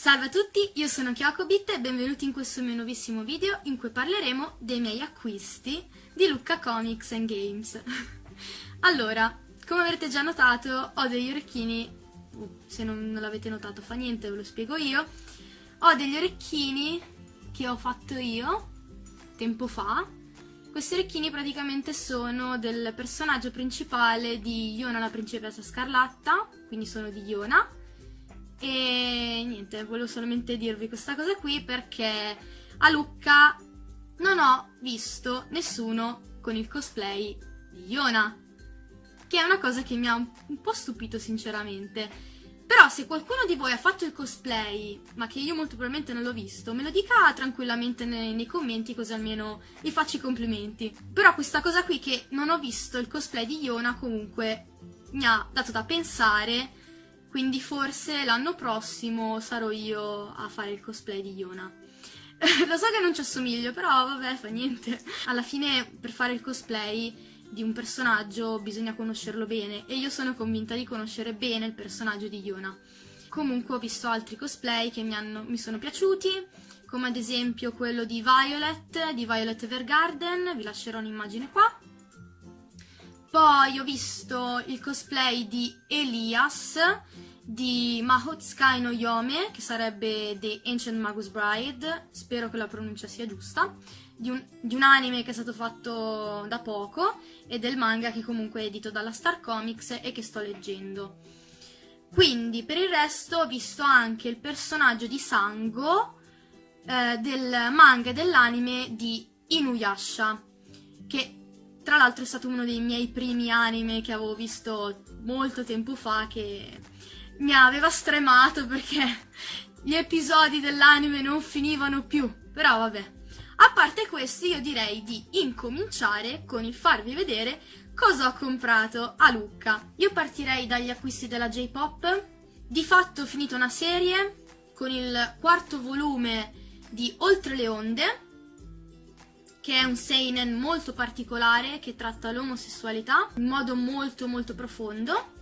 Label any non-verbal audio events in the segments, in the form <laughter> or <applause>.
Salve a tutti, io sono Kyokobit e benvenuti in questo mio nuovissimo video in cui parleremo dei miei acquisti di Lucca Comics and Games. <laughs> allora, come avrete già notato, ho degli orecchini, uh, se non, non l'avete notato fa niente, ve lo spiego io, ho degli orecchini che ho fatto io tempo fa. Questi orecchini praticamente sono del personaggio principale di Iona la principessa scarlatta, quindi sono di Iona e niente, volevo solamente dirvi questa cosa qui perché a Lucca non ho visto nessuno con il cosplay di Iona, che è una cosa che mi ha un po' stupito sinceramente. Però se qualcuno di voi ha fatto il cosplay, ma che io molto probabilmente non l'ho visto, me lo dica tranquillamente nei, nei, commenti così almeno gli faccio i complimenti. Però questa cosa qui che non ho visto il cosplay di Iona comunque mi ha dato da pensare quindi forse l'anno prossimo sarò io a fare il cosplay di Iona. <laughs> Lo so che non ci assomiglio, però vabbè, fa niente. Alla fine per fare il cosplay di un personaggio bisogna conoscerlo bene e io sono convinta di conoscere bene il personaggio di Iona. Comunque ho visto altri cosplay che mi, hanno, mi sono piaciuti, come ad esempio quello di Violet, di Violet Evergarden, vi lascerò un'immagine qua. Poi ho visto il cosplay di Elias di Mahotsukai no Yome, che sarebbe The Ancient Magus Bride, spero che la pronuncia sia giusta, di un, di un, anime che è stato fatto da poco e del manga che comunque è edito dalla Star Comics e che sto leggendo. Quindi per il resto ho visto anche il personaggio di Sango eh, del manga e dell'anime di Inuyasha, che tra l'altro è stato uno dei miei primi anime che avevo visto molto tempo fa che mi aveva stremato perché gli episodi dell'anime non finivano più. Però vabbè. A parte questo io direi di incominciare con il farvi vedere cosa ho comprato a Lucca. Io partirei dagli acquisti della J-Pop. Di fatto ho finito una serie con il quarto volume di Oltre le onde che è un seinen molto particolare che tratta l'omosessualità in modo molto molto profondo,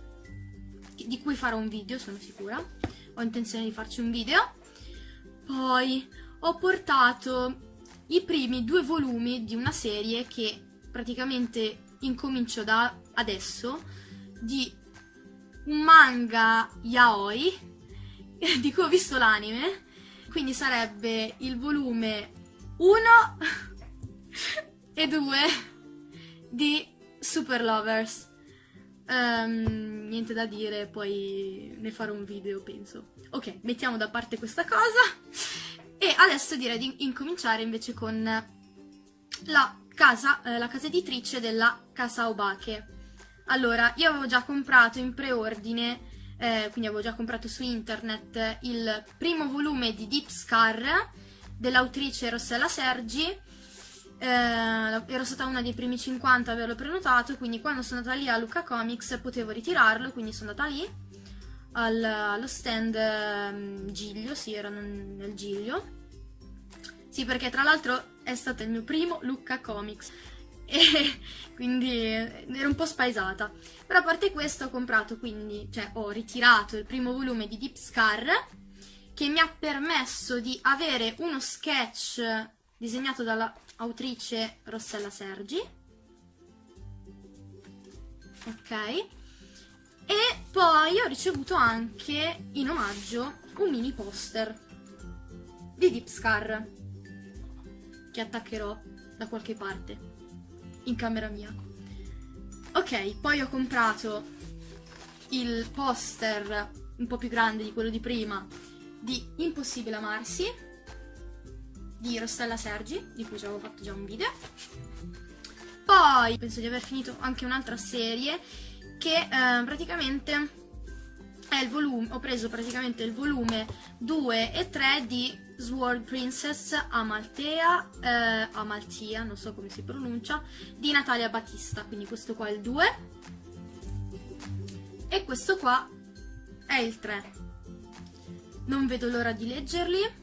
di cui farò un video, sono sicura. Ho intenzione di farci un video. Poi ho portato i primi due volumi di una serie che praticamente incomincio da adesso, di un manga yaoi, <laughs> di cui ho visto l'anime, quindi sarebbe il volume 1 e due di Super Lovers. Um, niente da dire, poi ne farò un video, penso. Ok, mettiamo da parte questa cosa. E adesso direi di incominciare invece con la casa, eh, la casa editrice della Casa Obake. Allora, io avevo già comprato in preordine, eh, quindi avevo già comprato su internet, il primo volume di Deep Scar dell'autrice Rossella Sergi, eh, ero stata una dei primi 50 a averlo prenotato, quindi quando sono andata lì a Luca Comics potevo ritirarlo, quindi sono andata lì al, allo stand um, Giglio, sì, era nel Giglio. Sì, perché tra l'altro è stato il mio primo Lucca Comics <laughs> e quindi ero un po' spaesata. Però a parte questo ho comprato, quindi, cioè ho ritirato il primo volume di Deep Scar che mi ha permesso di avere uno sketch disegnato dalla autrice Rossella Sergi. Ok. E poi ho ricevuto anche in omaggio un mini poster di Deep Scar che attaccherò da qualche parte in camera mia. Ok, poi ho comprato il poster un po' più grande di quello di prima di Impossibile amarsi di Rossella Sergi, di cui ci avevo fatto già un video. Poi penso di aver finito anche un'altra serie che eh, praticamente è il volume, ho preso praticamente il volume 2 e 3 di Sword Princess Amaltea, eh, Amaltia, non so come si pronuncia, di Natalia Battista, quindi questo qua è il 2 e questo qua è il 3. Non vedo l'ora di leggerli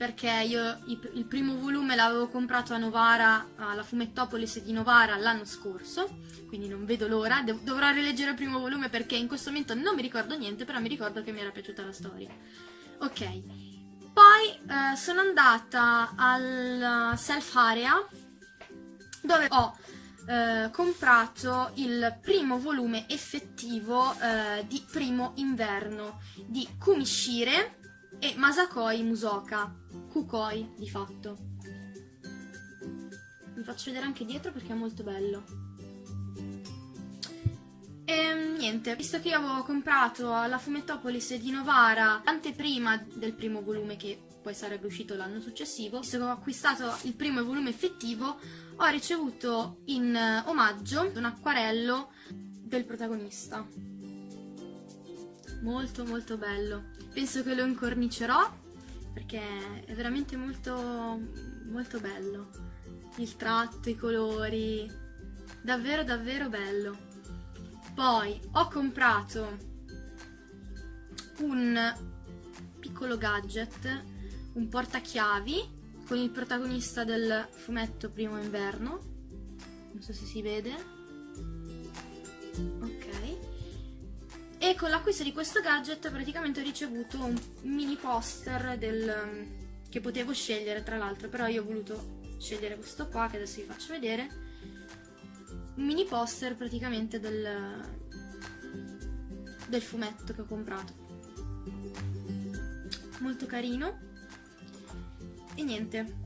perché io il primo volume l'avevo comprato a Novara, alla Fumettopolis di Novara l'anno scorso, quindi non vedo l'ora, dovrò rileggere il primo volume perché in questo momento non mi ricordo niente, però mi ricordo che mi era piaciuta la storia. Ok, poi eh, sono andata al self area dove ho eh, comprato il primo volume effettivo eh, di Primo Inverno di Kumishire e Masakoi Musoka, Kukoi di fatto. Vi faccio vedere anche dietro perché è molto bello. E niente, visto che io avevo comprato alla Fumettopolis di Novara l'anteprima del primo volume che poi sarebbe uscito l'anno successivo, visto che ho acquistato il primo volume effettivo, ho ricevuto in omaggio un acquarello del protagonista. Molto molto bello. Penso che lo incornicerò perché è veramente molto molto bello. Il tratto, i colori, davvero davvero bello. Poi ho comprato un piccolo gadget, un portachiavi con il protagonista del fumetto Primo Inverno. Non so se si vede. Con l'acquisto di questo gadget praticamente ho ricevuto un mini poster del, che potevo scegliere tra l'altro, però io ho voluto scegliere questo qua che adesso vi faccio vedere un mini poster praticamente del, del fumetto che ho comprato. Molto carino. E niente,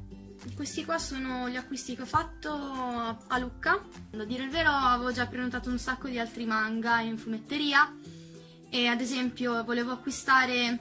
questi qua sono gli acquisti che ho fatto a Lucca. A dire il vero avevo già prenotato un sacco di altri manga in fumetteria e ad esempio volevo acquistare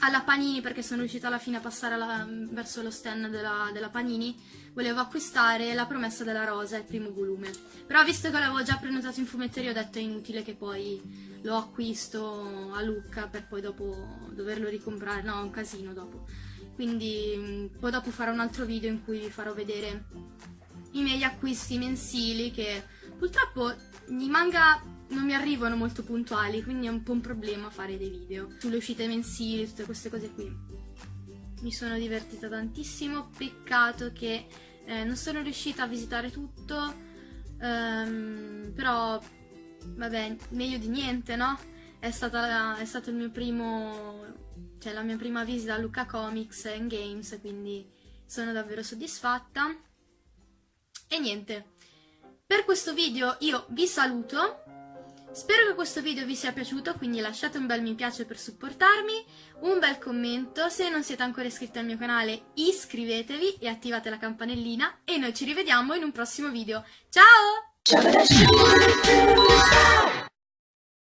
alla Panini perché sono riuscita alla fine a passare alla, verso lo stand della, della, Panini volevo acquistare La promessa della rosa, il primo volume. Però visto che l'avevo già prenotato in fumetteria ho detto è inutile che poi lo acquisto a Lucca per poi dopo doverlo ricomprare. No, è un casino dopo. Quindi poi dopo farò un altro video in cui vi farò vedere i miei acquisti mensili che purtroppo i manga non mi arrivano molto puntuali, quindi è un po' un problema fare dei video sulle uscite mensili, tutte queste cose qui. Mi sono divertita tantissimo, peccato che eh, non sono riuscita a visitare tutto, ehm, però vabbè, meglio di niente, no? È, stata, è stato il mio primo, cioè la mia prima visita a Luca Comics and Games, quindi sono davvero soddisfatta. E niente, per questo video io vi saluto, Spero che questo video vi sia piaciuto, quindi lasciate un bel mi piace per supportarmi, un bel commento, se non siete ancora iscritti al mio canale iscrivetevi e attivate la campanellina e noi ci rivediamo in un prossimo video. Ciao!